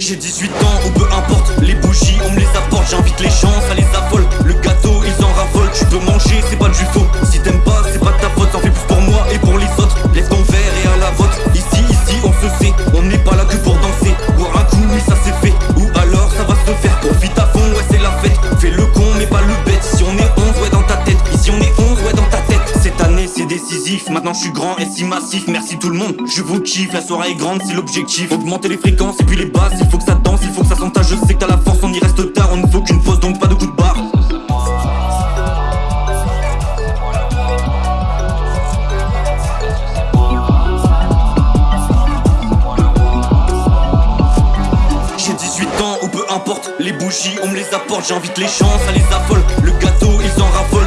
J'ai 18 ans ou peu importe, les bougies on me les apporte, j'invite les gens. Maintenant je suis grand et si massif. Merci tout le monde, je vous kiffe. La soirée est grande, c'est l'objectif. Augmenter les fréquences et puis les basses. Il faut que ça danse, il faut que ça s'entache. Je sais que t'as la force, on y reste tard. On ne faut qu'une pause donc pas de coup de barre. J'ai 18 ans ou peu importe Les bougies on me les apporte J'invite les gens, ça les affole Le gâteau ils en raffolent